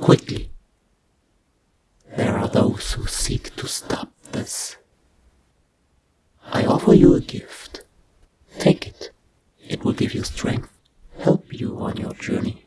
Quickly. There are those who seek to stop this. I offer you a gift. Take it. It will give you strength, help you on your journey.